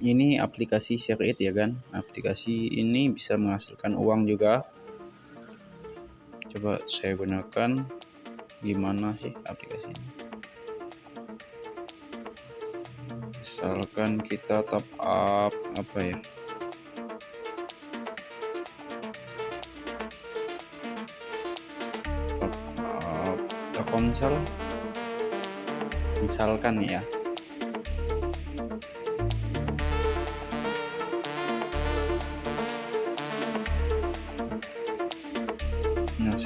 ini aplikasi share it ya kan? Aplikasi ini bisa menghasilkan uang juga. Coba saya gunakan. Gimana sih aplikasi ini? Misalkan kita top up apa ya? Top up Telkomsel. Misalkan ya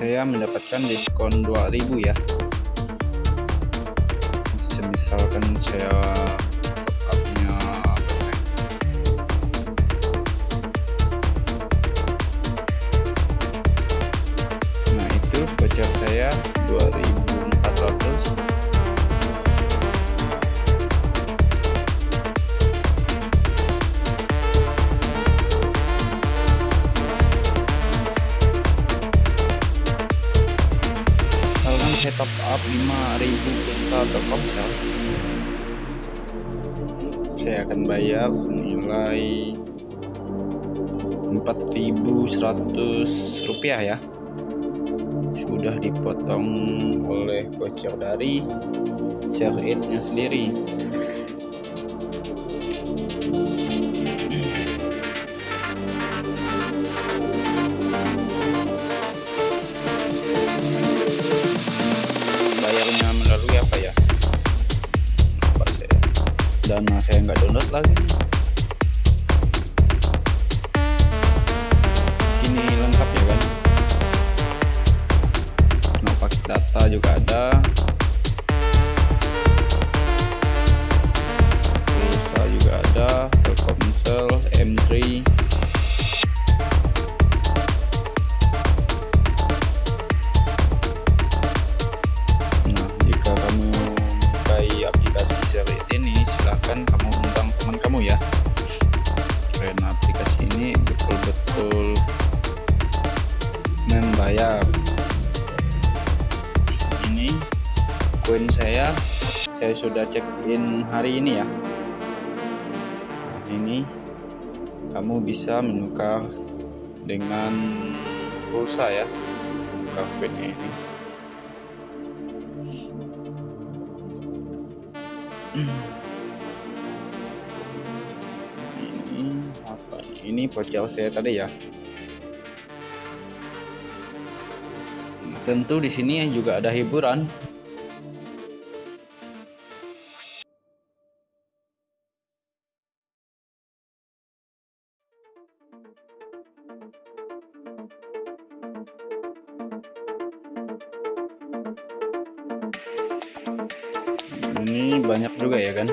saya mendapatkan diskon 2000 ya. Misalkan saya upnya Nah, itu voucher saya 2400 up 5000 pulsa Telkomsel saya akan bayar senilai 4100 rupiah ya. Sudah dipotong oleh voucher dari share it-nya sendiri melalui apa ya? Apa saya nggak download lagi. Ini lengkap ya kan? Nah pakai data juga ada membayar. Ini koin saya, saya sudah check in hari ini ya. Ini kamu bisa menukar dengan pulsa ya, menukar koinnya ini. ini apa ini voucher saya tadi ya tentu di sini juga ada hiburan ini banyak juga ya kan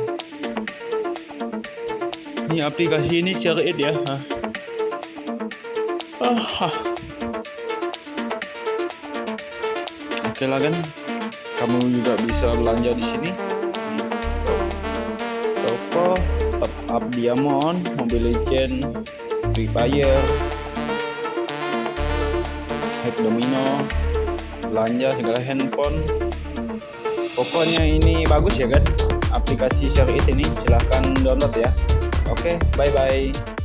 ini aplikasi ini share it ya ah. Ah. Oke lah kan kamu juga bisa belanja di sini. Toko top up diamond mobile legend free fire. Hack domino. Belanja segala handphone. Pokoknya ini bagus ya kan aplikasi share ini silahkan download ya. Oke bye bye